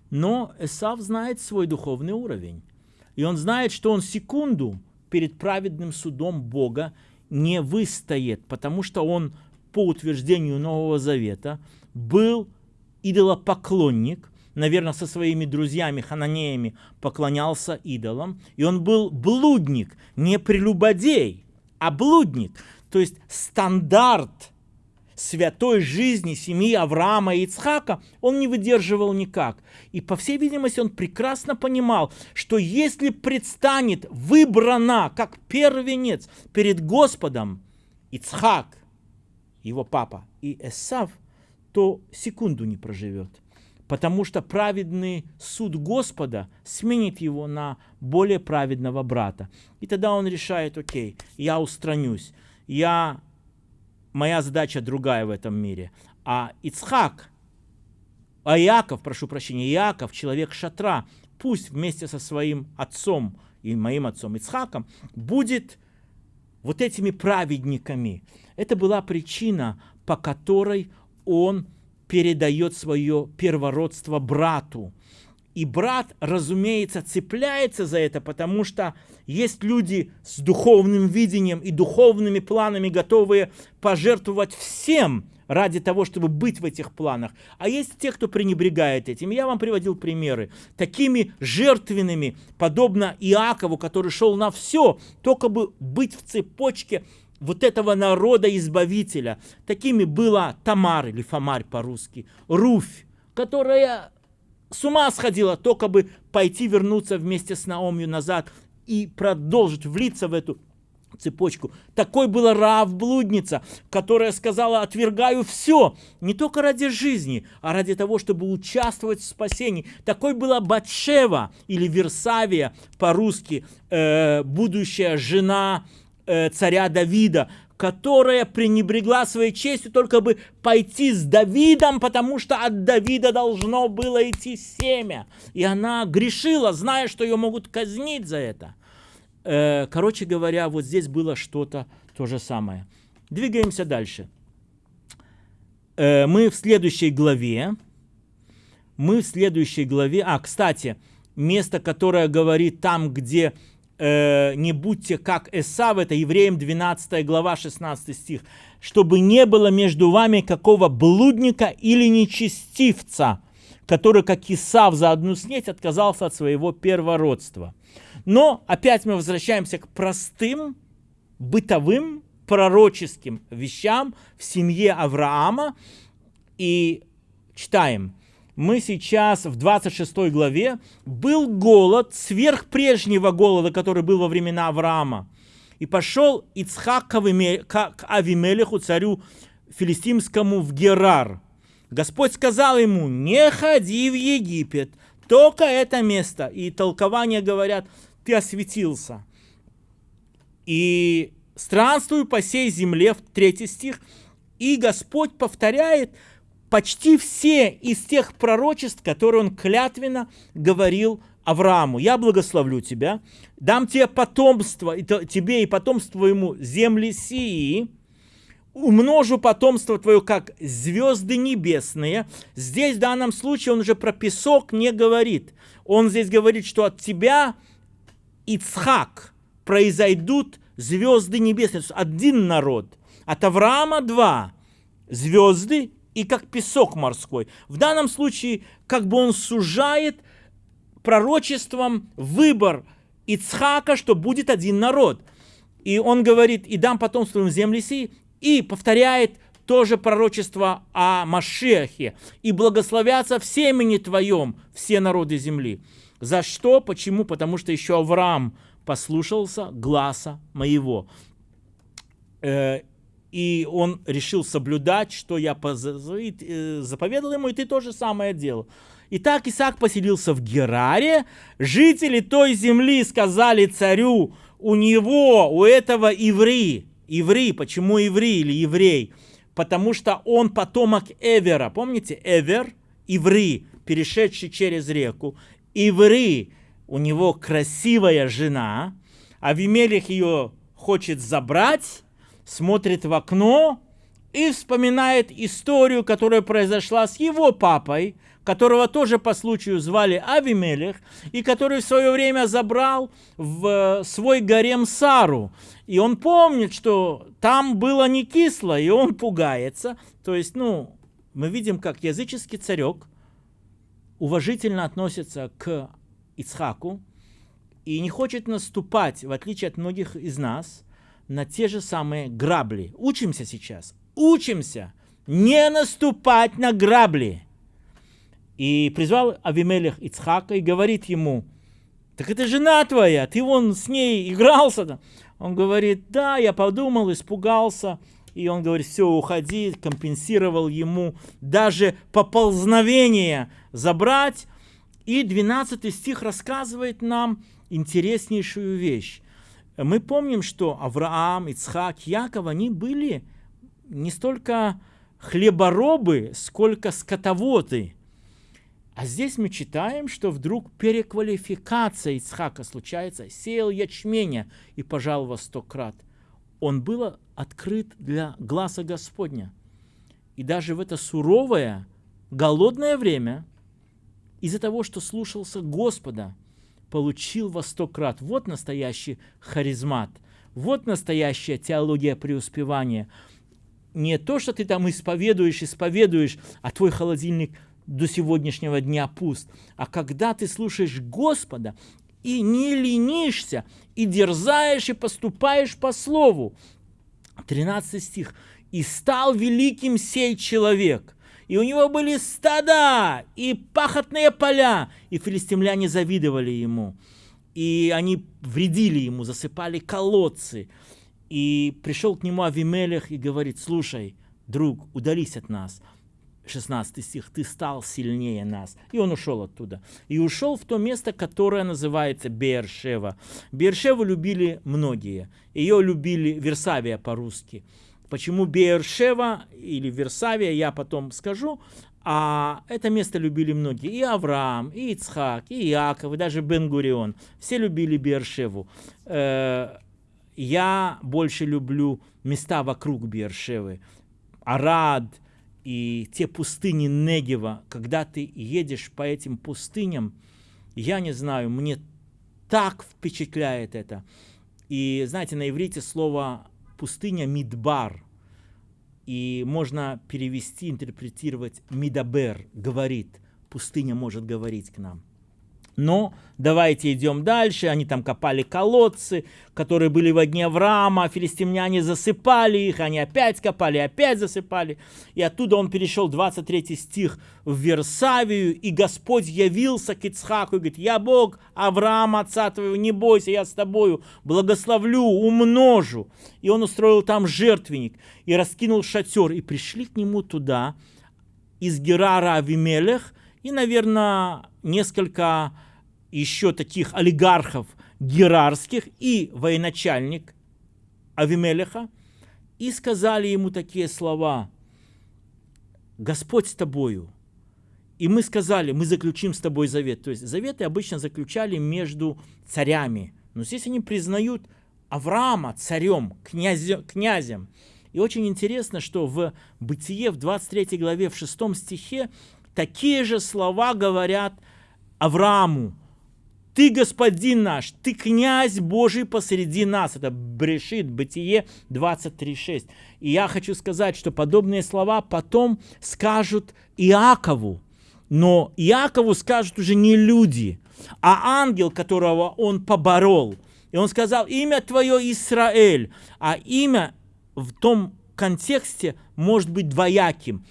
Но Эсав знает свой духовный уровень. И он знает, что он секунду перед праведным судом Бога не выстоит, потому что он, по утверждению Нового Завета, был идолопоклонник, наверное, со своими друзьями, хананеями, поклонялся идолам, и он был блудник, не прелюбодей, а блудник. То есть стандарт святой жизни семьи Авраама и Ицхака он не выдерживал никак. И, по всей видимости, он прекрасно понимал, что если предстанет выбрана как первенец перед Господом Ицхак, его папа, и Эсав, то секунду не проживет. Потому что праведный суд Господа сменит его на более праведного брата. И тогда он решает, окей, я устранюсь, я моя задача другая в этом мире. А Ицхак, а Иаков, прошу прощения, Иаков, человек шатра, пусть вместе со своим отцом и моим отцом Ицхаком будет вот этими праведниками. Это была причина, по которой он передает свое первородство брату. И брат, разумеется, цепляется за это, потому что есть люди с духовным видением и духовными планами, готовые пожертвовать всем ради того, чтобы быть в этих планах. А есть те, кто пренебрегает этим. Я вам приводил примеры. Такими жертвенными, подобно Иакову, который шел на все, только бы быть в цепочке вот этого народа избавителя. Такими была Тамар или Фомарь по-русски, Руфь, которая с ума сходила, только бы пойти вернуться вместе с Наомью назад и продолжить влиться в эту цепочку. Такой была Раав блудница, которая сказала, отвергаю все, не только ради жизни, а ради того, чтобы участвовать в спасении. Такой была Батшева или Версавия по-русски, э, будущая жена э, царя Давида, которая пренебрегла своей честью только бы пойти с Давидом, потому что от Давида должно было идти семя. И она грешила, зная, что ее могут казнить за это. Э, короче говоря, вот здесь было что-то то же самое. Двигаемся дальше. Э, мы в следующей главе, мы в следующей главе, а, кстати, место, которое говорит там, где э, не будьте как Эсав, это Евреям 12 глава 16 стих, чтобы не было между вами какого блудника или нечестивца, который, как Исав, за одну снеть отказался от своего первородства. Но опять мы возвращаемся к простым, бытовым, пророческим вещам в семье Авраама. И читаем – мы сейчас в 26 главе, был голод сверх прежнего голода, который был во времена Авраама. И пошел Ицхак к Авимелеху, царю филистимскому, в Герар. Господь сказал ему, не ходи в Египет, только это место. И толкования говорят, ты осветился. И странствую по сей земле, в третий стих, и Господь повторяет – почти все из тех пророчеств, которые он клятвенно говорил Аврааму. «Я благословлю тебя, дам тебе потомство, и тебе и потомство твоему земли сии, умножу потомство твое, как звезды небесные». Здесь в данном случае он уже про песок не говорит. Он здесь говорит, что от тебя, Ицхак, произойдут звезды небесные. То один народ. От Авраама два звезды и как песок морской. В данном случае, как бы он сужает пророчеством выбор Ицхака, что будет один народ. И он говорит, и дам потомство в земле сии, и повторяет тоже пророчество о Машехе, и благословятся в семени твоем все народы земли. За что? Почему? Потому что еще Авраам послушался гласа моего. Э, и он решил соблюдать, что я э, заповедал ему, и ты то же самое делал. Итак, Исаак поселился в Гераре. Жители той земли сказали царю, у него, у этого иври. Иври, почему иври или еврей? Потому что он потомок Эвера. Помните, Эвер, иври, перешедший через реку. Иври, у него красивая жена. а Авимелих ее хочет забрать, смотрит в окно и вспоминает историю, которая произошла с его папой, которого тоже по случаю звали Авимелех, и который в свое время забрал в свой гарем Сару. И он помнит, что там было не кисло, и он пугается. То есть, ну, мы видим, как языческий царек уважительно относится к Ицхаку и не хочет наступать, в отличие от многих из нас, на те же самые грабли. Учимся сейчас, учимся не наступать на грабли. И призвал Авимелех Ицхака и говорит ему, так это жена твоя, ты вон с ней игрался. Он говорит, да, я подумал, испугался. И он говорит, все, уходи, компенсировал ему даже поползновение забрать. И 12 стих рассказывает нам интереснейшую вещь. Мы помним, что Авраам, Ицхак, Яков, они были не столько хлеборобы, сколько скотоводы. А здесь мы читаем, что вдруг переквалификация Ицхака случается, сеял ячменя и пожал во сто крат. Он был открыт для глаза Господня. И даже в это суровое, голодное время, из-за того, что слушался Господа, получил во сто крат. Вот настоящий харизмат, вот настоящая теология преуспевания – не то, что ты там исповедуешь, исповедуешь, а твой холодильник до сегодняшнего дня пуст, а когда ты слушаешь Господа и не ленишься, и дерзаешь, и поступаешь по слову. 13 стих. «И стал великим сей человек, и у него были стада и пахотные поля, и филистимляне завидовали ему, и они вредили ему, засыпали колодцы, и пришел к нему Авимелех и говорит, слушай, друг, удались от нас. 16 стих, ты стал сильнее нас. И он ушел оттуда. И ушел в то место, которое называется Бершева. Бершеву любили многие. Ее любили Версавия по-русски. Почему Бершева или Версавия, я потом скажу. А это место любили многие. И Авраам, и Ицхак, и Иаков, и даже Бенгурион. Все любили Бершеву. Э, я больше люблю места вокруг Бершевы. Арад и те пустыни Негева. Когда ты едешь по этим пустыням, я не знаю, мне так впечатляет это. И знаете, на иврите слово пустыня Мидбар. И можно перевести, интерпретировать Мидабер, говорит. Пустыня может говорить к нам. Но давайте идем дальше. Они там копали колодцы, которые были в дне Авраама. Филистимляне засыпали их, они опять копали, опять засыпали. И оттуда он перешел, 23 стих, в Версавию. И Господь явился к Ицхаку и говорит, я Бог Авраама, отца твоего, не бойся, я с тобою, благословлю, умножу. И он устроил там жертвенник и раскинул шатер. И пришли к нему туда из Герара Авимелех и, наверное, несколько еще таких олигархов герарских и военачальник Авимелеха, и сказали ему такие слова, «Господь с тобою». И мы сказали, мы заключим с тобой завет. То есть заветы обычно заключали между царями. Но здесь они признают Авраама царем, князем. князем. И очень интересно, что в Бытие, в 23 главе, в 6 стихе, такие же слова говорят Аврааму. Ты господин наш, ты князь Божий посреди нас. Это Брешит, Бытие 23.6. И я хочу сказать, что подобные слова потом скажут Иакову. Но Иакову скажут уже не люди, а ангел, которого он поборол. И он сказал, имя твое Израиль. А имя в том контексте может быть двояким.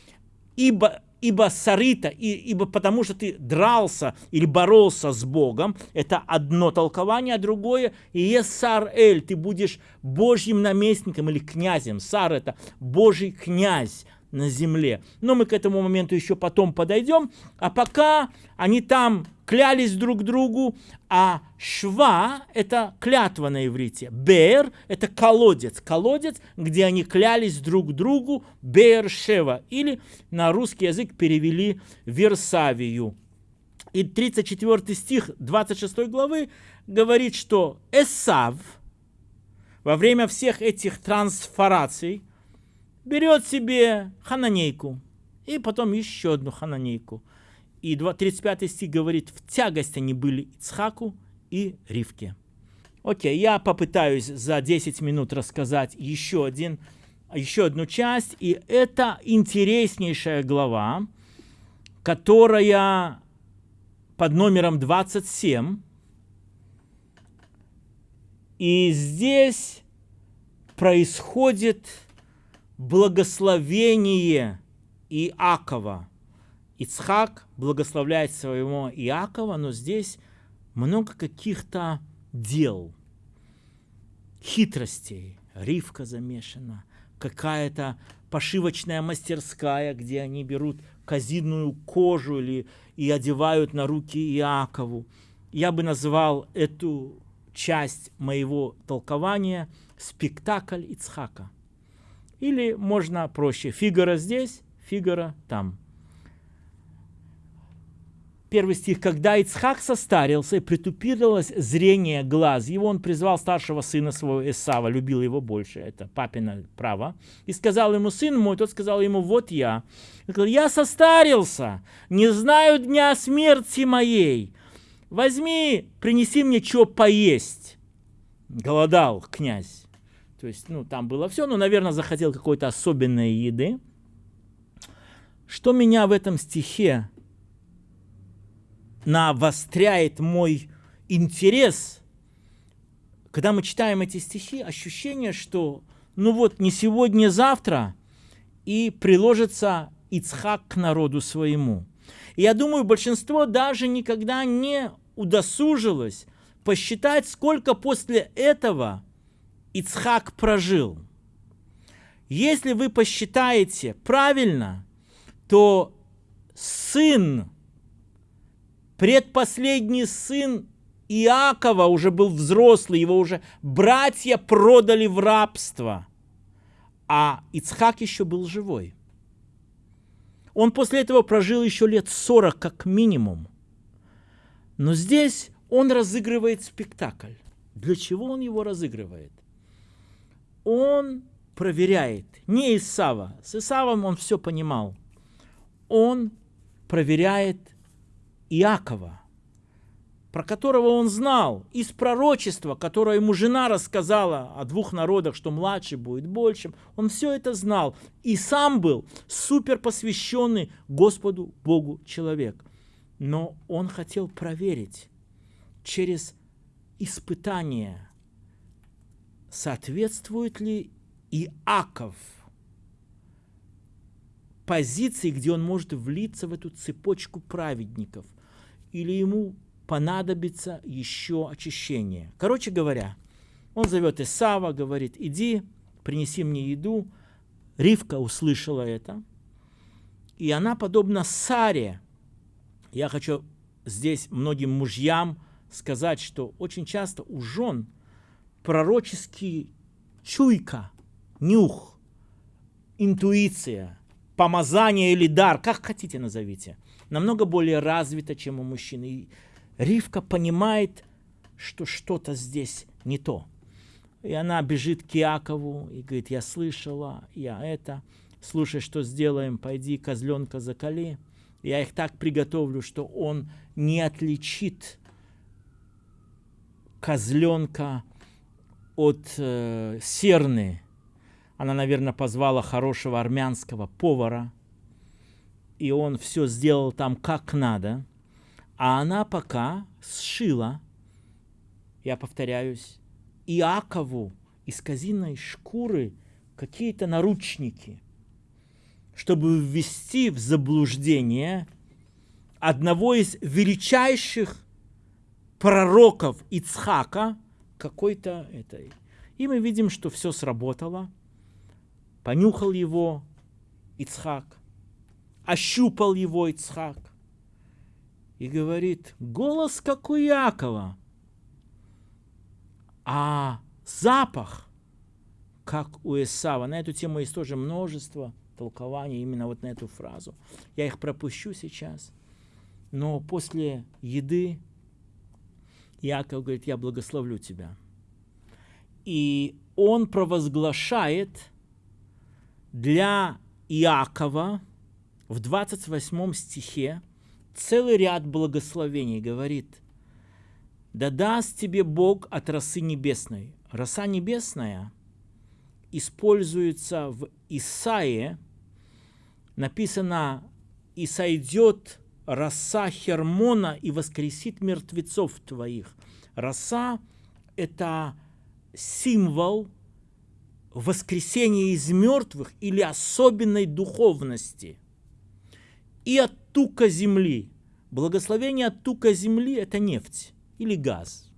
Ибо ибо сарыта, и, ибо потому что ты дрался или боролся с Богом, это одно толкование, а другое, и есть эль, ты будешь Божьим наместником или князем. Сар это Божий князь на земле. Но мы к этому моменту еще потом подойдем. А пока они там клялись друг другу, а шва – это клятва на иврите. Бер – это колодец. Колодец, где они клялись друг другу, Бер-Шева. Или на русский язык перевели Версавию. И 34 стих 26 главы говорит, что Эсав во время всех этих трансформаций берет себе хананейку, и потом еще одну хананейку. И 35 стих говорит, в тягость они были Ицхаку и Ривке. Окей, я попытаюсь за 10 минут рассказать еще, один, еще одну часть. И это интереснейшая глава, которая под номером 27. И здесь происходит благословение Иакова. Ицхак благословляет своего Иакова, но здесь много каких-то дел, хитростей. Ривка замешана, какая-то пошивочная мастерская, где они берут казинную кожу или, и одевают на руки Иакову. Я бы назвал эту часть моего толкования спектакль Ицхака. Или можно проще, фигура здесь, фигура там. Первый стих. «Когда Ицхак состарился и притупилось зрение глаз, его он призвал старшего сына своего Исава, любил его больше, это папина право, и сказал ему, сын мой, тот сказал ему, вот я. Он сказал, я состарился, не знаю дня смерти моей, возьми, принеси мне что поесть». Голодал князь. То есть, ну, там было все, но, наверное, захотел какой-то особенной еды. Что меня в этом стихе навостряет мой интерес, когда мы читаем эти стихи, ощущение, что ну вот не сегодня, не завтра, и приложится Ицхак к народу своему. И я думаю, большинство даже никогда не удосужилось посчитать, сколько после этого Ицхак прожил. Если вы посчитаете правильно, то сын Предпоследний сын Иакова уже был взрослый, его уже братья продали в рабство, а Ицхак еще был живой. Он после этого прожил еще лет 40 как минимум. Но здесь он разыгрывает спектакль. Для чего он его разыгрывает? Он проверяет, не Исава, с Исавом он все понимал. Он проверяет Иакова, про которого он знал из пророчества, которое ему жена рассказала о двух народах, что младший будет большим. Он все это знал и сам был супер посвященный Господу Богу человек. Но он хотел проверить через испытание, соответствует ли Иаков – позиции, где он может влиться в эту цепочку праведников – или ему понадобится еще очищение. Короче говоря, он зовет Исава, говорит, иди, принеси мне еду. Ривка услышала это, и она, подобно Саре, я хочу здесь многим мужьям сказать, что очень часто у жен пророческий чуйка, нюх, интуиция, помазание или дар, как хотите назовите – намного более развита, чем у мужчины. И Ривка понимает, что что-то здесь не то. И она бежит к Иакову и говорит, я слышала, я это, слушай, что сделаем, пойди козленка закали. Я их так приготовлю, что он не отличит козленка от э, серны. Она, наверное, позвала хорошего армянского повара – и он все сделал там как надо, а она пока сшила, я повторяюсь, Иакову из казиной шкуры какие-то наручники, чтобы ввести в заблуждение одного из величайших пророков Ицхака какой-то этой. И мы видим, что все сработало. Понюхал его Ицхак, ощупал его Ицхак и говорит, голос как у Якова, а запах как у Исава. На эту тему есть тоже множество толкований именно вот на эту фразу. Я их пропущу сейчас. Но после еды Яков говорит, я благословлю тебя. И он провозглашает для Иакова в 28 стихе целый ряд благословений говорит, «Да даст тебе Бог от росы небесной». Роса небесная используется в Исаии, написано «И сойдет роса Хермона и воскресит мертвецов твоих». Роса – это символ воскресения из мертвых или особенной духовности. И от тука земли. Благословение от тука земли – это нефть или газ.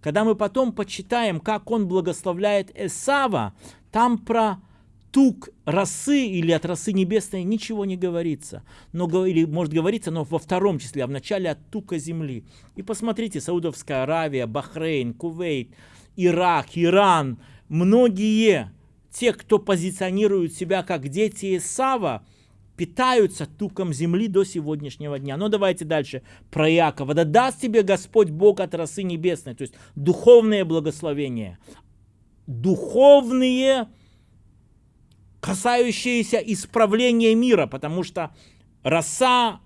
Когда мы потом почитаем, как он благословляет Эсава, там про тук росы или от росы небесной ничего не говорится. Но, или может говориться, но во втором числе, а в начале от тука земли. И посмотрите, Саудовская Аравия, Бахрейн, Кувейт, Ирак, Иран, многие, те, кто позиционируют себя как дети Исава, питаются туком земли до сегодняшнего дня. Но давайте дальше про Якова. Да даст тебе Господь Бог от росы небесной, то есть духовные благословения. Духовные касающиеся исправления мира, потому что роса,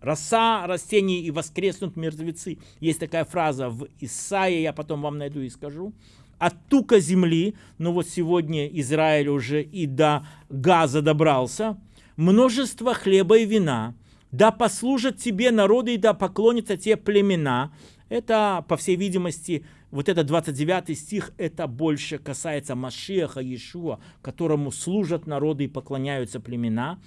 роса растений и воскреснут мертвецы. Есть такая фраза в Исаии, я потом вам найду и скажу. От тука земли, ну вот сегодня Израиль уже и до газа добрался, множество хлеба и вина, да послужат тебе народы и да поклонятся тебе племена. Это, по всей видимости, вот этот 29 стих, это больше касается Машеха Иешуа, которому служат народы и поклоняются племена.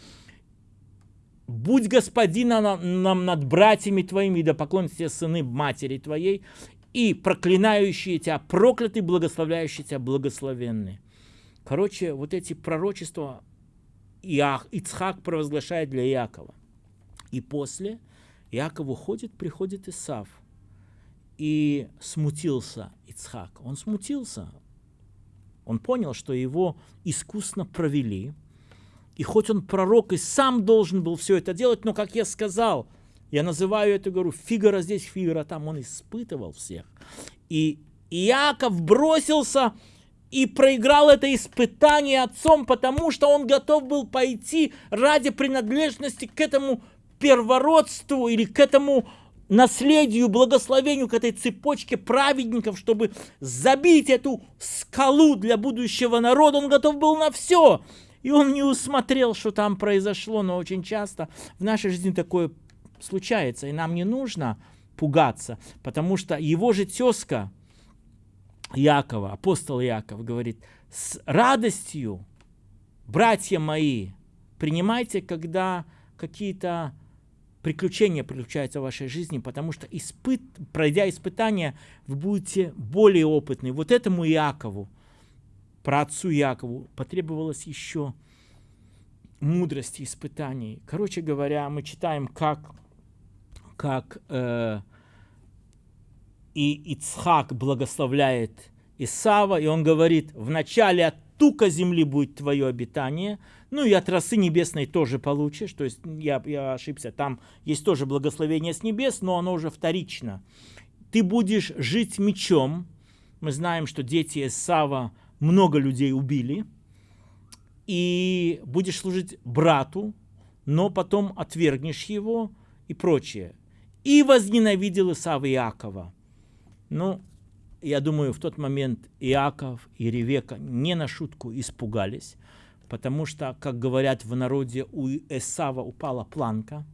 «Будь господином нам над братьями твоими, да поклонятся сыны матери твоей, и проклинающие тебя прокляты, благословляющие тебя благословенны». Короче, вот эти пророчества Иах, Ицхак провозглашает для Иакова. И после Иаков уходит, приходит Исав – и смутился Ицхак. Он смутился. Он понял, что его искусно провели. И хоть он пророк и сам должен был все это делать, но, как я сказал, я называю это, говорю, Фигара здесь, Фигара там, он испытывал всех. И Иаков бросился и проиграл это испытание отцом, потому что он готов был пойти ради принадлежности к этому первородству или к этому наследию, благословению, к этой цепочке праведников, чтобы забить эту скалу для будущего народа, он готов был на все. И он не усмотрел, что там произошло, но очень часто в нашей жизни такое случается, и нам не нужно пугаться, потому что его же тезка Якова, апостол Яков, говорит, с радостью, братья мои, принимайте, когда какие-то приключения приключаются в вашей жизни, потому что испыт, пройдя испытания, вы будете более опытны. Вот этому Иакову, про отцу Якову, потребовалось еще мудрости, испытаний. Короче говоря, мы читаем, как, как э, и Ицхак благословляет Исава, и он говорит, вначале от тука земли будет твое обитание, ну и от росы небесной тоже получишь, то есть я, я ошибся, там есть тоже благословение с небес, но оно уже вторично. Ты будешь жить мечом, мы знаем, что дети Исава много людей убили, и будешь служить брату, но потом отвергнешь его и прочее. И возненавидел Исава Иакова. Ну, я думаю, в тот момент Иаков и Ревека не на шутку испугались, потому что, как говорят в народе, у Эсава упала планка,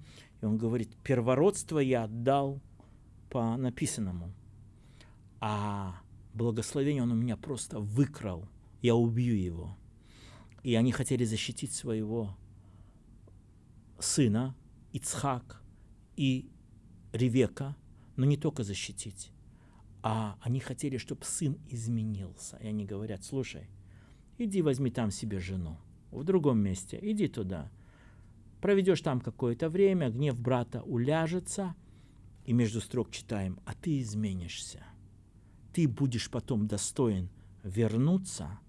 и он говорит, первородство я отдал по написанному, а благословение он у меня просто выкрал, я убью его. И они хотели защитить своего сына, Ицхак и Ревека, но не только защитить, а они хотели, чтобы сын изменился. И они говорят, слушай, иди возьми там себе жену в другом месте, иди туда. Проведешь там какое-то время, гнев брата уляжется, и между строк читаем, а ты изменишься. Ты будешь потом достоин вернуться,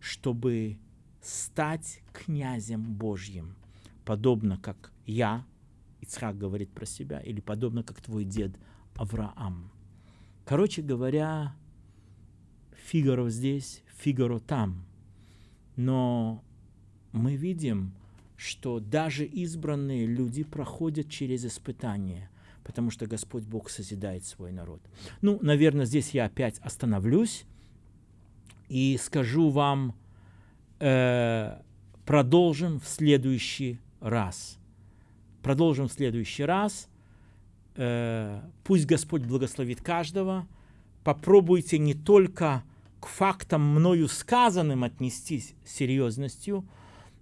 чтобы стать князем Божьим, подобно как я, Ицхак говорит про себя, или подобно как твой дед Авраам. Короче говоря, Фигаро здесь, Фигаро там. Но мы видим, что даже избранные люди проходят через испытания, потому что Господь Бог созидает свой народ. Ну, наверное, здесь я опять остановлюсь и скажу вам, э, продолжим в следующий раз. Продолжим в следующий раз. Э, пусть Господь благословит каждого. Попробуйте не только к фактам мною сказанным отнестись серьезностью,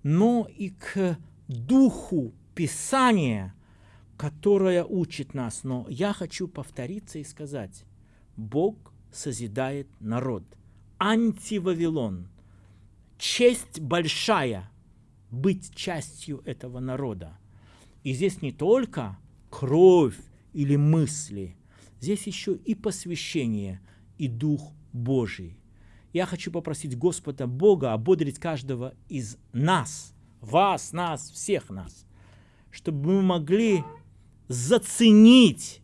но и к духу Писания, которое учит нас. Но я хочу повториться и сказать, Бог созидает народ. Антивавилон. Честь большая быть частью этого народа. И здесь не только кровь или мысли, здесь еще и посвящение, и Дух Божий. Я хочу попросить Господа Бога ободрить каждого из нас, вас, нас, всех нас, чтобы мы могли заценить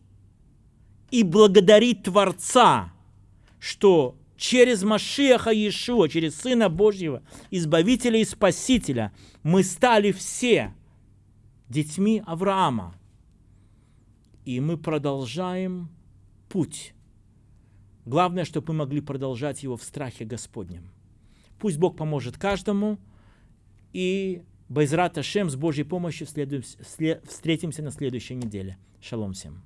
и благодарить Творца, что через Машеха Иешуа, через Сына Божьего, Избавителя и Спасителя, мы стали все детьми Авраама. И мы продолжаем путь Главное, чтобы мы могли продолжать его в страхе Господнем. Пусть Бог поможет каждому, и Байзрат Ашем с Божьей помощью встретимся на следующей неделе. Шалом всем.